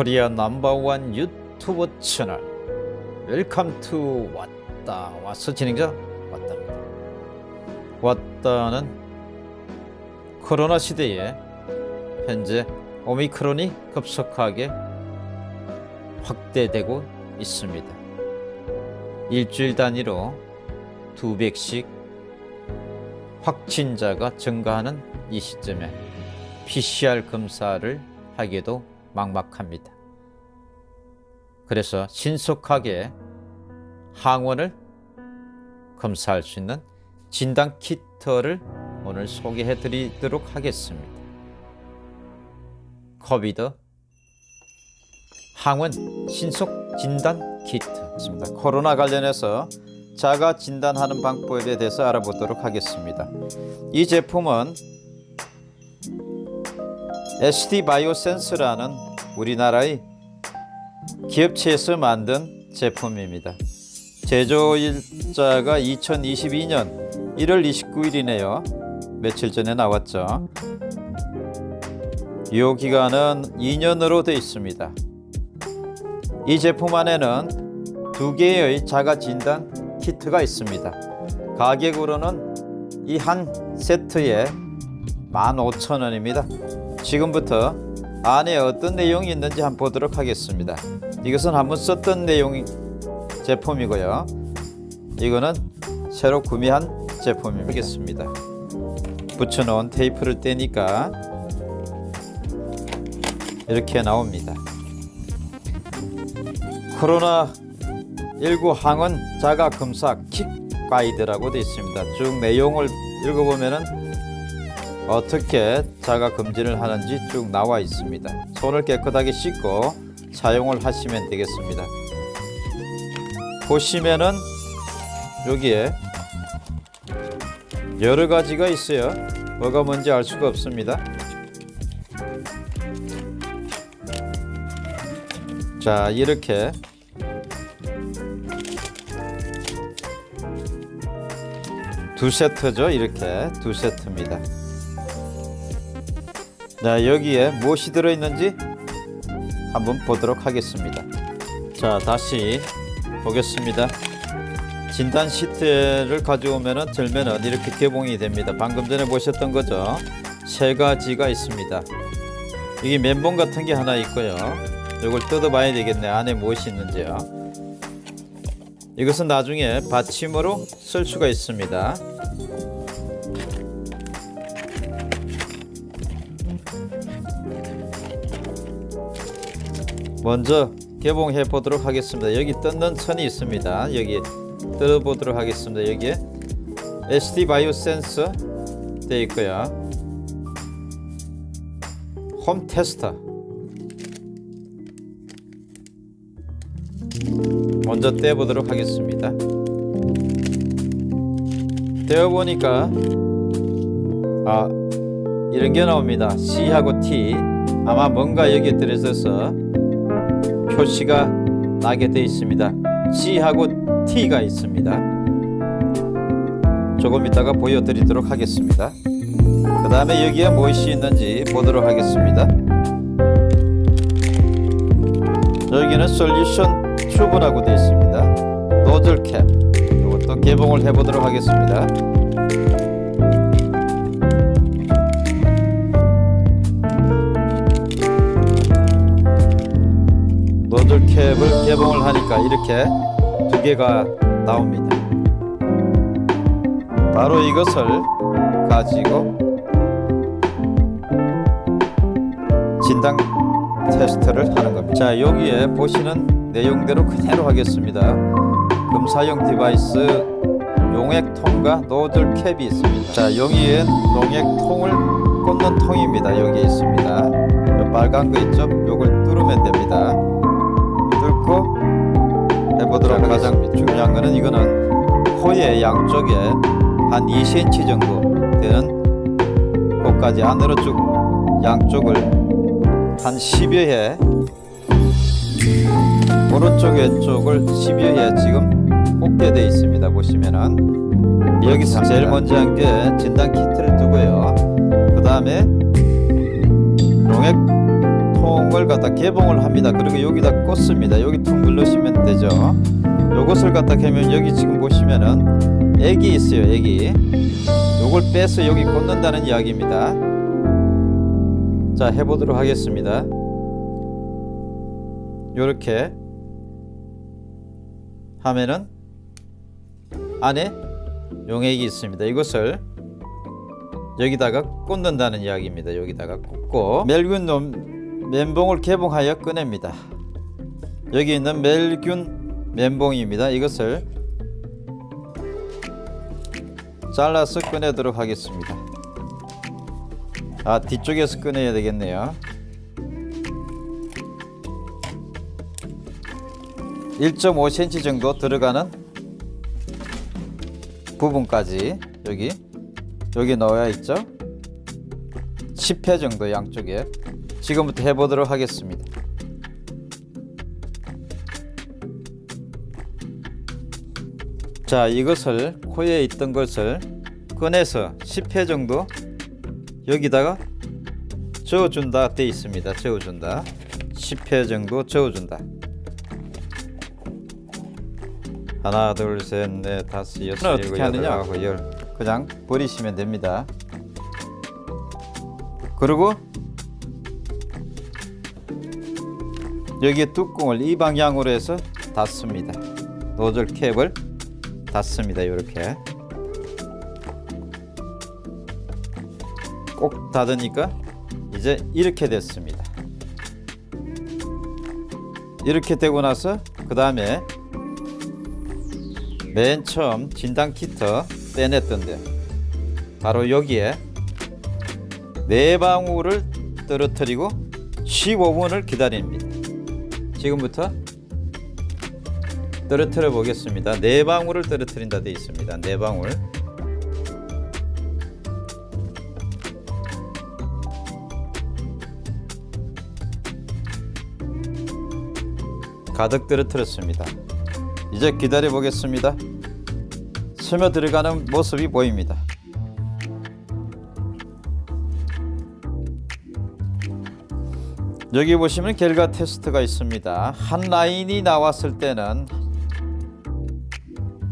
코리아 넘버원 유튜브 채널. 웰컴 투 왔다 왔어 진행자 왔답니다. 왔다는 코로나 시대에 현재 오미크론이 급속하게 확대되고 있습니다. 일주일 단위로 두 백씩 확진자가 증가하는 이 시점에 PCR 검사를 하기도 막막합니다. 그래서 신속하게 항원을 검사할 수 있는 진단 키트를 오늘 소개해 드리도록 하겠습니다. 코비드 항원 신속 진단 키트입니다. 코로나 관련해서 자가 진단하는 방법에 대해서 알아보도록 하겠습니다. 이 제품은 SD 바이오센스라는 우리나라의 기업체에서 만든 제품입니다. 제조일자가 2022년 1월 29일이네요. 며칠 전에 나왔죠. 유효 기간은 2년으로 되어 있습니다. 이 제품 안에는 두 개의 자가 진단 키트가 있습니다. 가격으로는 이 한 세트에 15,000원입니다. 지금부터 안에 어떤 내용이 있는지 한번 보도록 하겠습니다. 이것은 한번 썼던 내용 제품이고요. 이거는 새로 구매한 제품이겠습니다. 붙여놓은 테이프를 떼니까 이렇게 나옵니다. 코로나19 항원 자가 검사 킥 가이드라고 되어 있습니다. 쭉 내용을 읽어보면은 어떻게 자가 검진을 하는지 쭉 나와 있습니다. 손을 깨끗하게 씻고 사용을 하시면 되겠습니다. 보시면은 여기에 여러 가지가 있어요. 뭐가 뭔지 알 수가 없습니다. 자, 이렇게 두 세트죠. 이렇게 두 세트입니다. 자, 여기에 무엇이 들어있는지 한번 보도록 하겠습니다. 자, 다시 보겠습니다. 진단 시트를 가져오면은 절면은 이렇게 개봉이 됩니다. 방금 전에 보셨던 거죠. 세 가지가 있습니다. 이게 면봉 같은 게 하나 있고요. 이걸 뜯어봐야 되겠네. 안에 무엇이 있는지요. 이것은 나중에 받침으로 쓸 수가 있습니다. 먼저 개봉해 보도록 하겠습니다. 여기 뜯는 선이 있습니다. 여기 뜯어 보도록 하겠습니다. 여기에 SD 바이오 센서 되어 있고요. 홈 테스터 먼저 떼보도록 하겠습니다. 떼어보니까 아 이런 게 나옵니다. C하고 T 아마 뭔가 여기에 들어있어서 표시가 나게 되어 있습니다. C하고 T가 있습니다. 조금 이따가 보여드리도록 하겠습니다. 그 다음에 여기에 무엇이 있는지 보도록 하겠습니다. 여기는 솔루션 튜브라고 되어 있습니다. 노즐 캡 이것도 개봉을 해보도록 하겠습니다. 개봉을 하니까 이렇게 두 개가 나옵니다. 바로 이것을 가지고 진단 테스트를 하는 겁니다. 자 여기에 보시는 내용대로 그대로 하겠습니다. 검사용 디바이스 용액통과 노즐 캡이 있습니다. 자 여기에 용액통을 꽂는 통입니다. 여기 있습니다. 요 빨간 거 있죠? 요걸 뚫으면 됩니다. 뚫고 해보도록 가장 중요한 거는 이거는 코의 양쪽에 한 2cm 정도 되는 곳까지 안으로 쭉 양쪽을 한 10여 회 오른쪽 왼쪽을 10여 회 지금 꽂게 되어 있습니다. 보시면은 여기서 제일 먼저 한 게 진단 키트를 두고요. 다음에 용액 통을 갖다 개봉을 합니다. 그리고 여기다 꽂습니다. 여기 통 눌러시면 되죠. 요것을 갖다 개면 여기 지금 보시면은 액이 있어요. 액이 요걸 빼서 여기 꽂는다는 이야기입니다. 자 해보도록 하겠습니다. 요렇게 하면은 안에 용액이 있습니다. 이것을 여기다가 꽂는다는 이야기입니다. 여기다가 꽂고 멜균 놈- 멘봉을 개봉하여 꺼냅니다. 여기 있는 멜균 멘봉입니다. 이것을 잘라서 꺼내도록 하겠습니다. 아 뒤쪽에서 꺼내야 되겠네요. 1.5cm 정도 들어가는 부분까지 여기 여기 넣어야 있죠 10회 정도 양쪽에 지금부터 해보도록 하겠습니다. 자 이것을 코에 있던 것을 꺼내서 10회 정도 여기다가 저어준다 돼 있습니다. 저어준다. 10회 정도 저어준다. 하나 둘셋넷 다섯 여섯 일곱? 여덟 아홉 열. 그냥 버리시면 됩니다. 그리고 여기에 뚜껑을 이 방향으로 해서 닫습니다. 노즐 캡을 닫습니다. 이렇게. 꼭 닫으니까 이제 이렇게 됐습니다. 이렇게 되고 나서 그 다음에 맨 처음 진단 키트 빼냈던데 바로 여기에 네 방울을 떨어뜨리고 15분을 기다립니다. 지금부터 떨어뜨려 보겠습니다. 네 방울을 떨어뜨린다 되어 있습니다. 네 방울. 가득 떨어뜨렸습니다. 이제 기다려 보겠습니다. 스며 들어가는 모습이 보입니다. 여기 보시면 결과 테스트가 있습니다. 한 라인이 나왔을 때는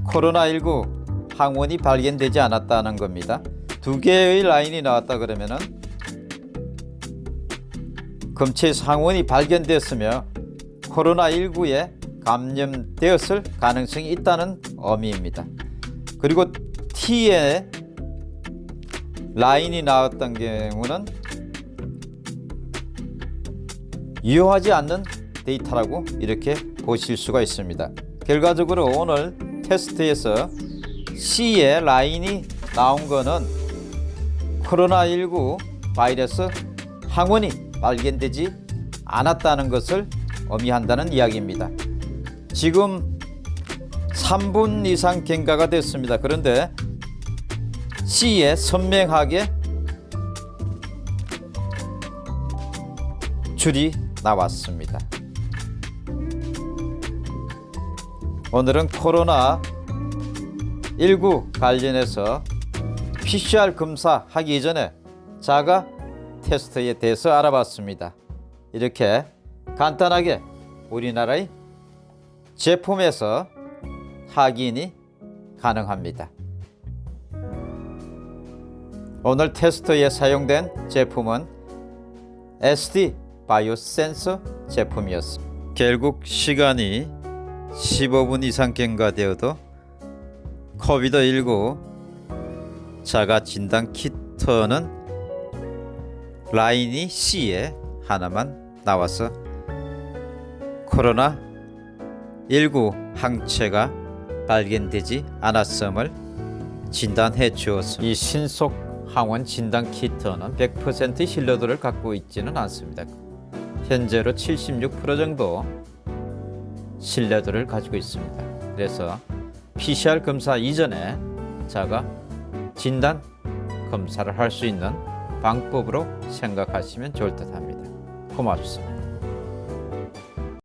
코로나19 항원이 발견되지 않았다는 겁니다. 두 개의 라인이 나왔다 그러면은 검체 상원이 발견됐으며 코로나19에 감염되었을 가능성이 있다는 의미입니다. 그리고 T에 라인이 나왔던 경우는 유효하지 않는 데이터라고 이렇게 보실 수가 있습니다. 결과적으로 오늘 테스트에서 C에 라인이 나온 거는 코로나19 바이러스 항원이 발견되지 않았다는 것을 의미한다는 이야기입니다. 지금 3분 이상 경과가 됐습니다. 그런데 C에 선명하게 줄이 나왔습니다. 오늘은 코로나 19 관련해서 PCR 검사 하기 이전에 자가 테스트에 대해서 알아봤습니다. 이렇게 간단하게 우리나라의 제품에서 확인이 가능합니다. 오늘 테스트에 사용된 제품은 SD 바이오 센서 제품이었습니다. 결국 시간이 15분 이상 경과되어도 코비드19 자가 진단 키트는 라인이 C에 하나만 나와서 코로나 19 항체가 발견되지 않았음을 진단해 주었습니다. 이 신속 항원 진단 키트는 100% 신뢰도를 갖고 있지는 않습니다. 현재로 76% 정도 신뢰도를 가지고 있습니다. 그래서 PCR 검사 이전에 자가 진단 검사를 할 수 있는 방법으로 생각하시면 좋을 듯 합니다. 고맙습니다.